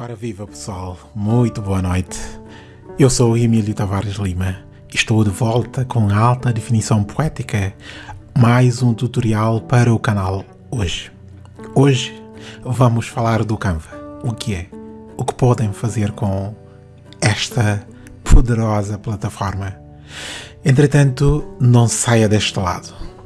Ora viva pessoal, muito boa noite. Eu sou Emílio Tavares Lima estou de volta com alta definição poética, mais um tutorial para o canal hoje. Hoje vamos falar do Canva. O que é? O que podem fazer com esta poderosa plataforma. Entretanto, não saia deste lado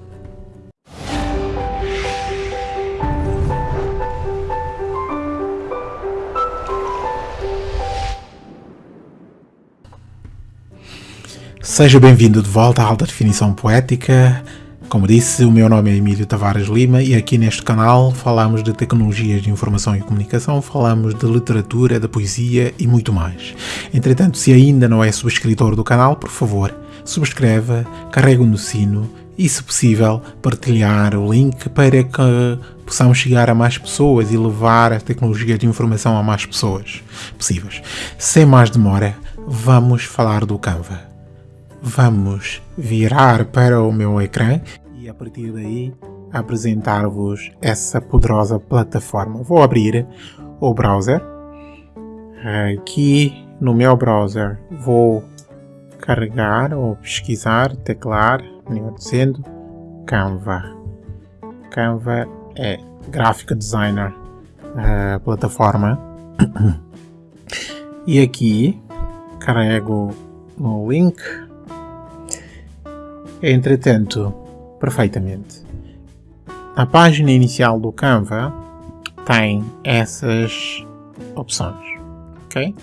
Seja bem-vindo de volta à Alta Definição Poética. Como disse, o meu nome é Emílio Tavares Lima e aqui neste canal falamos de tecnologias de informação e comunicação, falamos de literatura, da poesia e muito mais. Entretanto, se ainda não é subscritor do canal, por favor, subscreva, carregue no sino e, se possível, partilhar o link para que possamos chegar a mais pessoas e levar a tecnologia de informação a mais pessoas possíveis. Sem mais demora, vamos falar do Canva vamos virar para o meu ecrã e a partir daí apresentar-vos essa poderosa plataforma. Vou abrir o browser. Aqui no meu browser vou carregar ou pesquisar, teclar, melhor dizendo, Canva. Canva é Graphic Designer a plataforma. E aqui carrego o link Entretanto, perfeitamente. A página inicial do Canva tem essas opções, ok?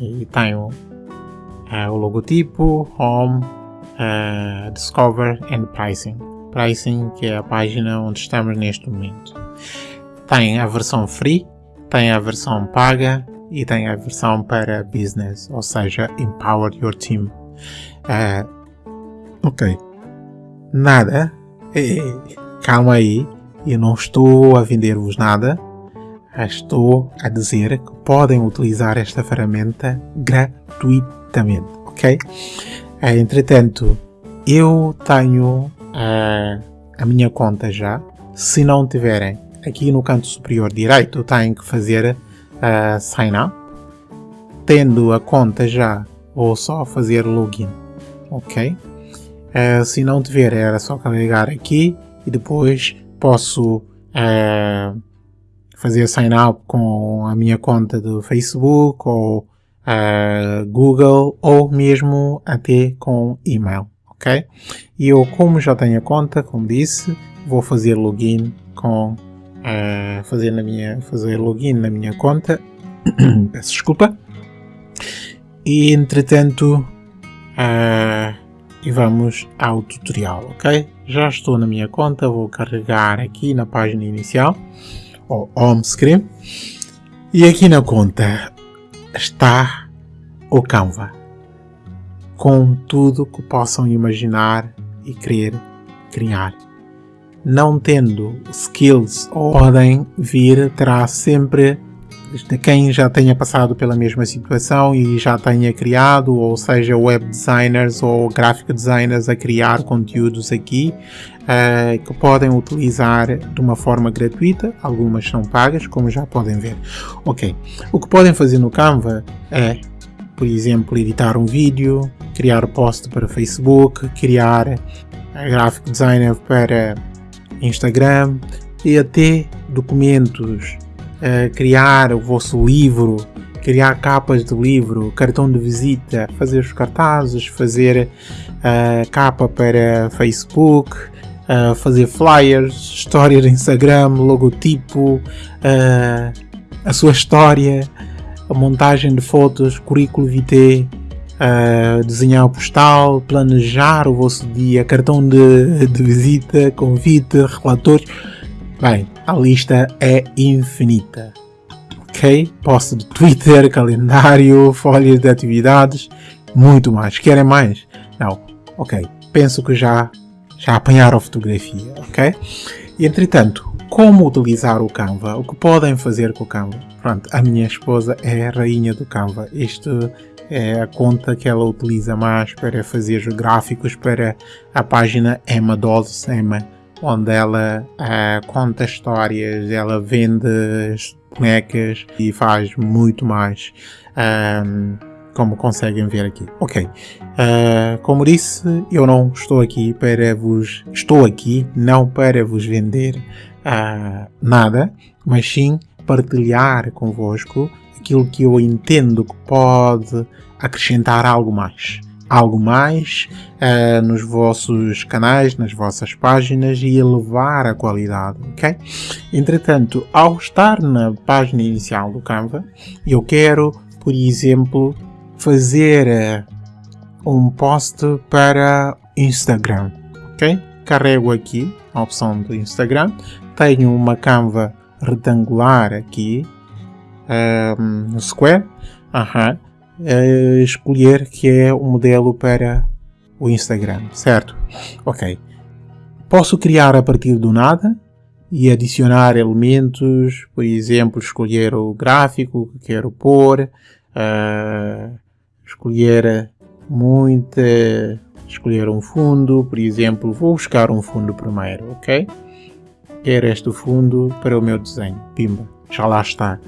E tem o, uh, o logotipo, Home, uh, Discover and Pricing. Pricing, que é a página onde estamos neste momento. Tem a versão free, tem a versão paga e tem a versão para business, ou seja, Empower Your Team. Uh, Ok. Nada. calma aí. Eu não estou a vender-vos nada. Estou a dizer que podem utilizar esta ferramenta gratuitamente. Ok? Eh, entretanto, eu tenho uh, a minha conta já. Se não tiverem, aqui no canto superior direito, têm que fazer uh, sign up. Tendo a conta já, vou só fazer login. Ok? Uh, se não tiver, era só carregar aqui e depois posso uh, fazer sign up com a minha conta do Facebook ou uh, Google ou mesmo até com e-mail, ok? E eu, como já tenho a conta, como disse, vou fazer login com fazer na minha fazer login na minha conta. Peço desculpa. E entretanto, uh, e vamos ao tutorial, ok? Já estou na minha conta, vou carregar aqui na página inicial, ou home screen, e aqui na conta está o Canva, com tudo que possam imaginar e querer criar. Não tendo skills, podem vir, terá sempre de quem já tenha passado pela mesma situação e já tenha criado, ou seja, web designers ou graphic designers a criar conteúdos aqui uh, que podem utilizar de uma forma gratuita, algumas são pagas, como já podem ver. Ok, o que podem fazer no Canva é, por exemplo, editar um vídeo, criar post para Facebook, criar graphic designer para Instagram e até documentos uh, criar o vosso livro, criar capas de livro, cartão de visita, fazer os cartazes, fazer uh, capa para Facebook, uh, fazer flyers, história de Instagram, logotipo, a sua história, a montagem de fotos, currículo vitae, Uh, desenhar o postal, planejar o vosso dia, cartão de, de visita, convite, relatórios. Bem, a lista é infinita. Ok? Posto de Twitter, calendário, folhas de atividades, muito mais. Querem mais? Não. Ok. Penso que já, já apanharam a fotografia. Ok? E entretanto, como utilizar o Canva? O que podem fazer com o Canva? Pronto, a minha esposa é a rainha do Canva. Isto é a conta que ela utiliza mais para fazer os gráficos para a página Emma Dolls, Emma onde ela uh, conta histórias, ela vende bonecas e faz muito mais. Um, como conseguem ver aqui. Ok, uh, como disse, eu não estou aqui para vos, estou aqui não para vos vender uh, nada, mas sim partilhar convosco aquilo que eu entendo que pode acrescentar algo mais. Algo mais uh, nos vossos canais, nas vossas páginas e elevar a qualidade, ok? Entretanto, ao estar na página inicial do Canva, eu quero, por exemplo, fazer uh, um post para Instagram, ok? Carrego aqui a opção do Instagram, tenho uma Canva retangular aqui um, no Square, uh -huh. Uh, escolher que é o modelo para o Instagram, certo? Ok. Posso criar a partir do nada e adicionar elementos, por exemplo, escolher o gráfico que quero pôr, uh, escolher muita, escolher um fundo, por exemplo, vou buscar um fundo primeiro, ok? Quero este fundo para o meu desenho, pimba, já lá está.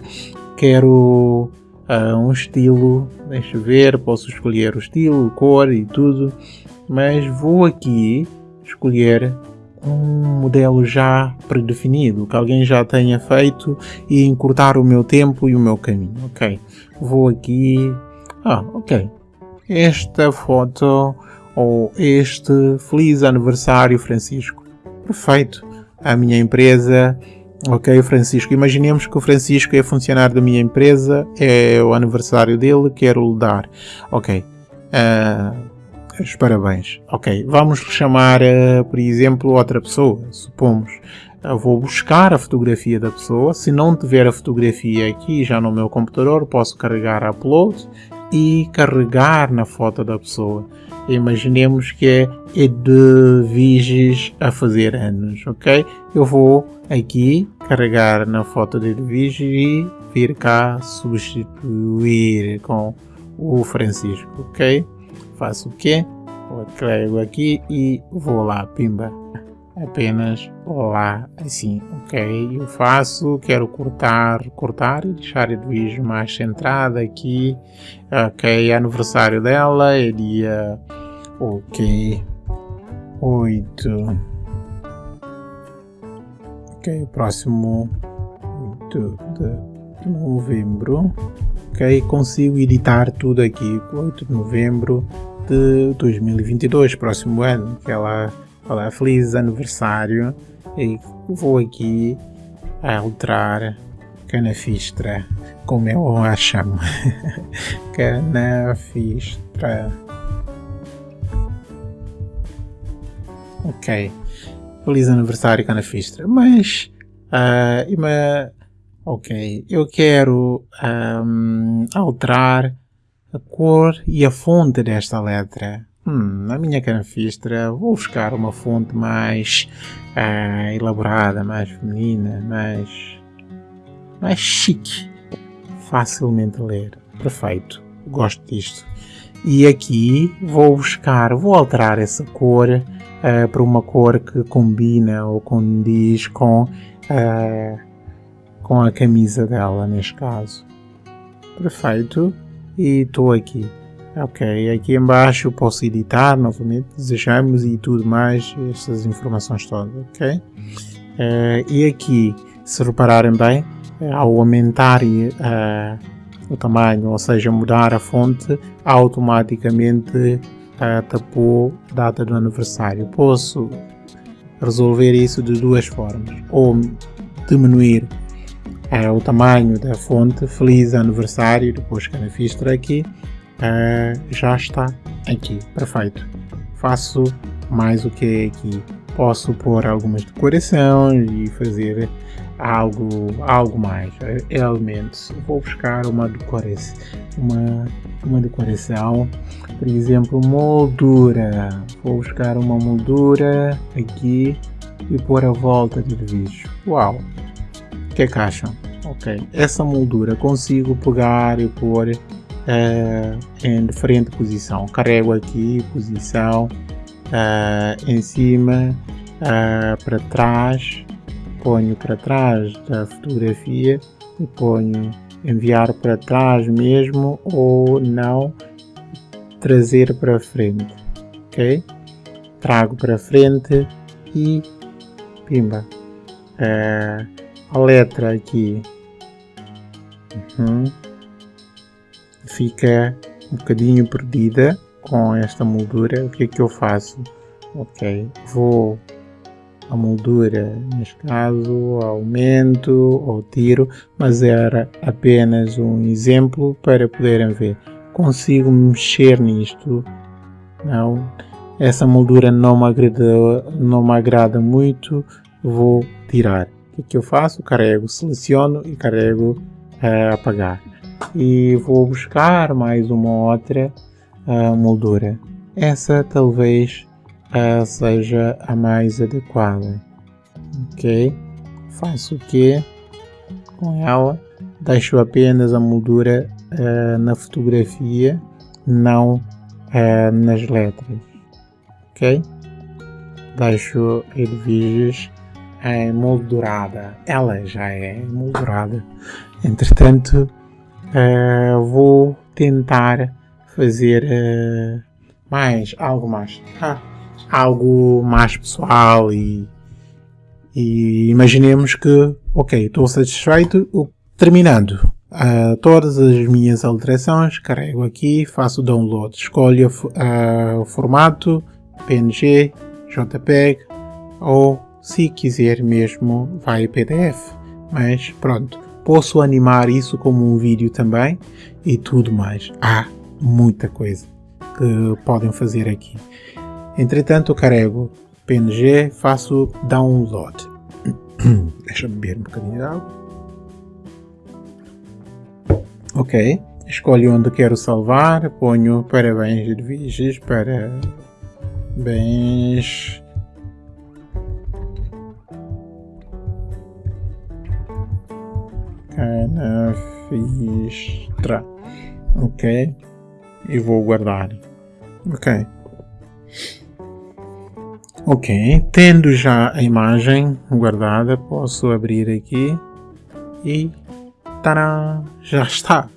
Quero uh, um estilo, deixa ver, posso escolher o estilo, cor e tudo, mas vou aqui escolher um modelo já predefinido, que alguém já tenha feito e encurtar o meu tempo e o meu caminho, ok? Vou aqui, ah, ok, esta foto ou este feliz aniversário Francisco, perfeito, a minha empresa Ok, Francisco. Imaginemos que o Francisco é funcionário da minha empresa, é o aniversário dele, quero lhe dar. Ok. Uh, os parabéns. Ok, vamos chamar, uh, por exemplo, outra pessoa. Supomos, eu vou buscar a fotografia da pessoa. Se não tiver a fotografia aqui já no meu computador, posso carregar upload e carregar na foto da pessoa. Imaginemos que é Edviges a fazer anos, ok? Eu vou aqui carregar na foto de Edviges e vir cá substituir com o Francisco, ok? Faço o quê? Carrego aqui e vou lá, pimba. Apenas lá, assim, ok? Eu faço, quero cortar, cortar e deixar Edwige mais centrada aqui. Ok, aniversário dela é dia, ok, 8. Ok, próximo 8 de novembro. Ok, consigo editar tudo aqui, 8 de novembro de 2022, próximo ano, que ela fala feliz aniversário e vou aqui alterar canafistra, como eu a chamo, canafistra. Ok, feliz aniversário canafistra, mas, uh, ok, eu quero um, alterar a cor e a fonte desta letra. Hum, na minha canafistra vou buscar uma fonte mais uh, elaborada, mais feminina, mais, mais chique, facilmente ler. Perfeito, gosto disto. E aqui vou buscar, vou alterar essa cor uh, para uma cor que combina ou condiz com, uh, com a camisa dela, neste caso. Perfeito e estou aqui. Ok, aqui embaixo posso editar novamente, desejamos e tudo mais, estas informações todas, ok? Uh, e aqui, se repararem bem, ao aumentar o tamanho, ou seja, mudar a fonte, automaticamente tapou a data do aniversário. Posso resolver isso de duas formas, ou diminuir uh, o tamanho da fonte, feliz aniversário, depois que a fistra aqui, uh, já está aqui, perfeito. Faço mais o que aqui. Posso pôr algumas decorações e fazer algo, algo mais, elementos. Vou buscar uma decoração, uma, uma decoração, por exemplo, moldura. Vou buscar uma moldura aqui e pôr a volta do vídeo. Uau! Que é acham? Ok, essa moldura consigo pegar e pôr uh, em diferente posição. Carrego aqui, posição uh, em cima uh, para trás, ponho para trás da fotografia e ponho enviar para trás mesmo ou não trazer para frente, ok? Trago para frente e pimba. Uh, a letra aqui uhum. fica um bocadinho perdida com esta moldura. O que é que eu faço? Ok, vou a moldura, neste caso, aumento ou tiro, mas era apenas um exemplo para poderem ver. Consigo mexer nisto, não, essa moldura não me agrada, não me agrada muito, vou tirar. O que, é que eu faço? Carrego, seleciono e carrego uh, apagar. E vou buscar mais uma outra uh, moldura. Essa talvez uh, seja a mais adequada. Ok? Faço o que com ela? Deixo apenas a moldura uh, na fotografia, não uh, nas letras. Ok? Deixo Edviges em moldurada. Ela já é moldurada. Entretanto, vou tentar fazer mais algo mais. Ah, algo mais pessoal e, e imaginemos que, ok, estou satisfeito, terminando uh, todas as minhas alterações, carrego aqui, faço o download, escolho uh, o formato PNG, JPEG ou se quiser mesmo vai PDF, mas pronto, posso animar isso como um vídeo também e tudo mais. Há muita coisa que podem fazer aqui. Entretanto, carrego PNG, faço download. Deixa-me beber um bocadinho de água. Ok, escolho onde quero salvar, ponho parabéns de Viges para bens canafistra ok e vou guardar ok Ok, tendo já a imagem guardada, posso abrir aqui e tará, já está.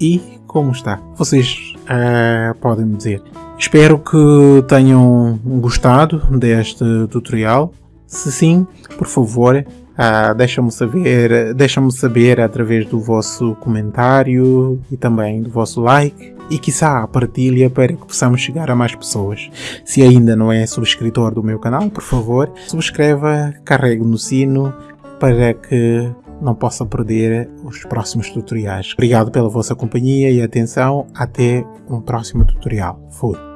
E como está? Vocês uh, podem me dizer. Espero que tenham gostado deste tutorial. Se sim, por favor, uh, deixa-me saber, deixa saber através do vosso comentário e também do vosso like e quiçá a partilha para que possamos chegar a mais pessoas. Se ainda não é subscritor do meu canal, por favor, subscreva, carregue no sino para que não possa perder os próximos tutoriais. Obrigado pela vossa companhia e atenção. Até um próximo tutorial. Fui.